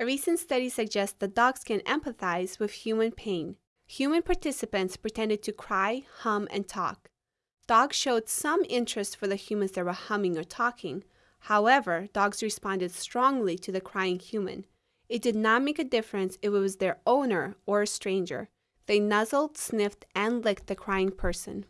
A recent study suggests that dogs can empathize with human pain. Human participants pretended to cry, hum, and talk. Dogs showed some interest for the humans that were humming or talking. However, dogs responded strongly to the crying human. It did not make a difference if it was their owner or a stranger. They nuzzled, sniffed, and licked the crying person.